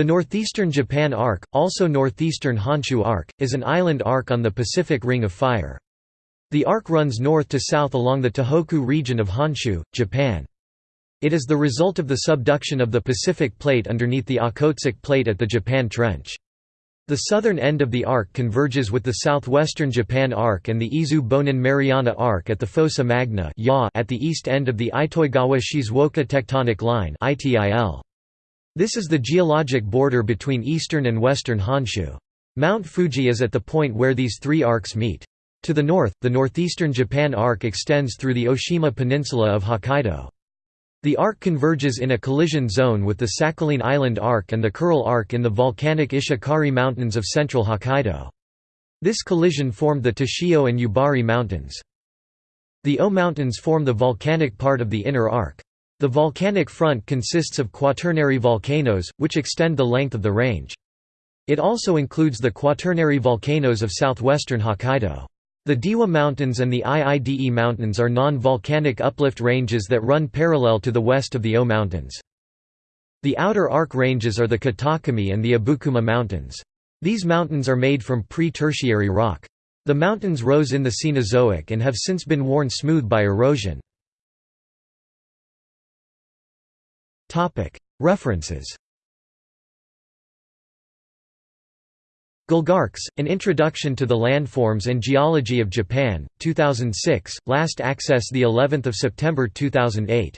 The Northeastern Japan Arc, also Northeastern Honshu Arc, is an island arc on the Pacific Ring of Fire. The arc runs north to south along the Tohoku region of Honshu, Japan. It is the result of the subduction of the Pacific Plate underneath the Okhotsk Plate at the Japan Trench. The southern end of the arc converges with the southwestern Japan Arc and the Izu-Bonin-Mariana Arc at the Fossa Magna at the east end of the Itoigawa-Shizuoka tectonic line this is the geologic border between eastern and western Honshu. Mount Fuji is at the point where these three arcs meet. To the north, the northeastern Japan Arc extends through the Oshima Peninsula of Hokkaido. The arc converges in a collision zone with the Sakhalin Island Arc and the Kuril Arc in the volcanic Ishikari Mountains of central Hokkaido. This collision formed the Teshio and Yubari Mountains. The Ou Mountains form the volcanic part of the inner arc. The volcanic front consists of quaternary volcanoes, which extend the length of the range. It also includes the quaternary volcanoes of southwestern Hokkaido. The Dewa Mountains and the Iide Mountains are non-volcanic uplift ranges that run parallel to the west of the Ou Mountains. The outer arc ranges are the Kitakami and the Abukuma Mountains. These mountains are made from pre-tertiary rock. The mountains rose in the Cenozoic and have since been worn smooth by erosion. References Gulgarkes, An Introduction to the Landforms and Geology of Japan, 2006, last access the 11th of September 2008.